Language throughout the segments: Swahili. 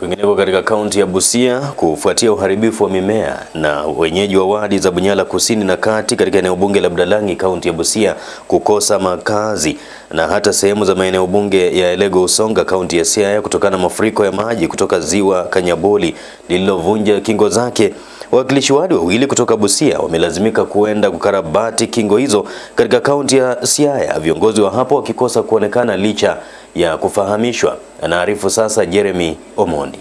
Kwingineko katika kaunti ya Busia, kufuatia uharibifu wa mimea na wenyeji wa wadi za Bunyala kusini na kati katika eneo bunge la Budalangi, kaunti ya Busia kukosa makazi na hata sehemu za maeneo bunge ya Elego Usonga, kaunti ya Siaya kutokana na mafuriko ya maji kutoka ziwa Kanyaboli lililovunja kingo zake. Wawakilishi wadi wawili kutoka Busia wamelazimika kuenda kukarabati kingo hizo katika kaunti ya Siaya, viongozi wa hapo wakikosa kuonekana licha ya kufahamishwa. Anaarifu sasa Jeremy Omondi.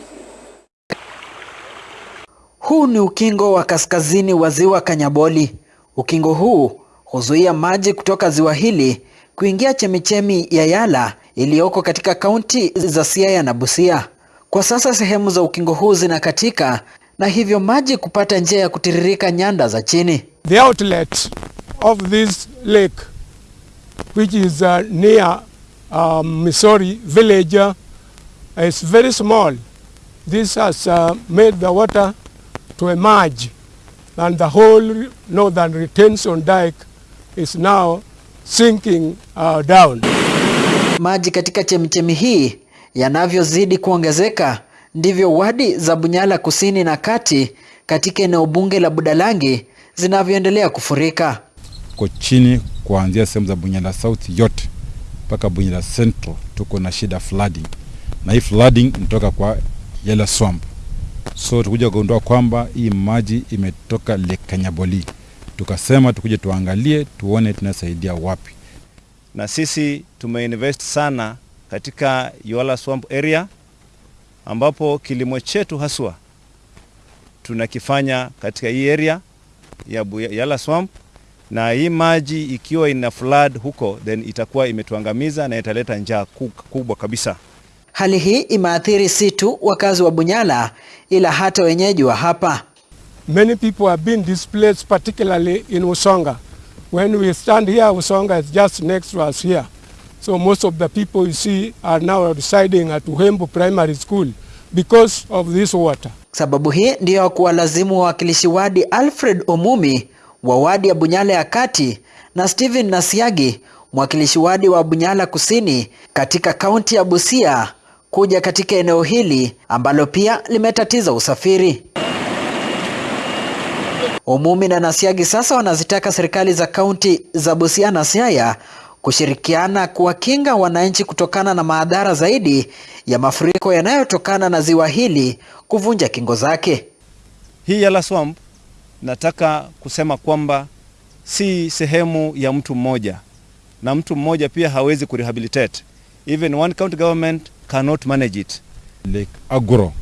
Huu ni ukingo wa kaskazini wa ziwa Kanyaboli. Ukingo huu huzuia maji kutoka ziwa hili kuingia chemichemi ya Yala iliyoko katika kaunti za Siaya na Busia. Kwa sasa sehemu za ukingo huu zinakatika na hivyo maji kupata njia ya kutiririka nyanda za chini. The outlet of this lake which is uh, near um, Missouri village uh, is very small. This has uh, made the water to emerge and the whole northern retention dike is now sinking uh, down. Maji katika chemichemi hii yanavyozidi kuongezeka ndivyo wadi za Bunyala kusini na kati katika eneo bunge la Budalangi zinavyoendelea kufurika. Ko chini kuanzia sehemu za Bunyala South yote mpaka Bunyala Central tuko na shida flooding, na hii flooding inatoka kwa Yala Swamp. So tukuja kugundua kwamba hii maji imetoka Lake Kanyaboli, tukasema tukuje tuangalie tuone tunasaidia wapi. Na sisi tumeinvest sana katika Yala Swamp area ambapo kilimo chetu haswa tunakifanya katika hii area ya Yala Swamp, na hii maji ikiwa ina flood huko, then itakuwa imetuangamiza na italeta njaa kubwa kabisa. Hali hii imeathiri si tu wakazi wa Bunyala ila hata wenyeji wa hapa. Many people have been displaced particularly in Usonga. When we stand here, Usonga is just next to us here. So most of the people you see are now residing at Uhembu Primary School because of this water. Sababu hii ndiyo kuwalazimu wawakilishi wadi Alfred Omumi wa wadi ya Bunyala ya kati na Steven Nasiagi mwakilishi wadi wa Bunyala kusini katika kaunti ya Busia kuja katika eneo hili ambalo pia limetatiza usafiri. Umumi na Nasiagi sasa wanazitaka serikali za kaunti za Busia na Siaya kushirikiana kuwakinga wananchi kutokana na madhara zaidi ya mafuriko yanayotokana na ziwa hili kuvunja kingo zake. Hii Yala Swamp nataka kusema kwamba si sehemu ya mtu mmoja, na mtu mmoja pia hawezi kurehabilitate. Even one county government cannot manage it. Lake Agro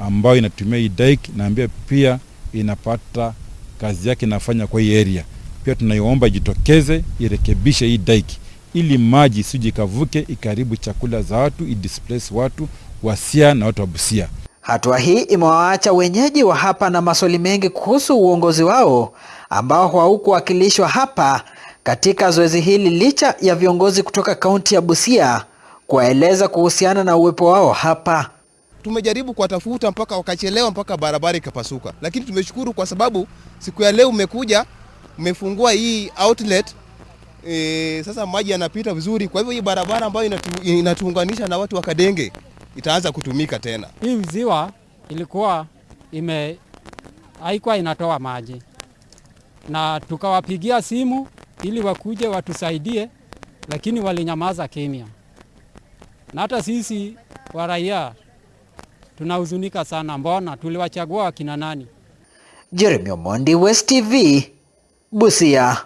ambayo inatumia dike naambia pia inapata kazi yake inafanya kwa hii area. Pia tunaiomba ijitokeze irekebishe hii daiki ili maji isije ikavuke ikaribu chakula za watu, idisplace watu Wasia na watu wa Busia. Hatua hii imewaacha wenyeji wa hapa na maswali mengi kuhusu uongozi wao ambao haukuwakilishwa hapa katika zoezi hili licha ya viongozi kutoka kaunti ya Busia kuwaeleza kuhusiana na uwepo wao hapa. Tumejaribu kuwatafuta mpaka wakachelewa, mpaka barabara ikapasuka, lakini tumeshukuru kwa sababu siku ya leo umekuja umefungua hii outlet e, sasa maji yanapita vizuri. Kwa hivyo hii barabara ambayo inatu, inatuunganisha na watu wa Kadenge itaanza kutumika tena. Hii ziwa ilikuwa ime haikuwa inatoa maji, na tukawapigia simu ili wakuje watusaidie, lakini walinyamaza kimya, na hata sisi wa raia tunahuzunika sana. Mbona tuliwachagua wakina nani? Jeremy Omondi, West TV, Busia.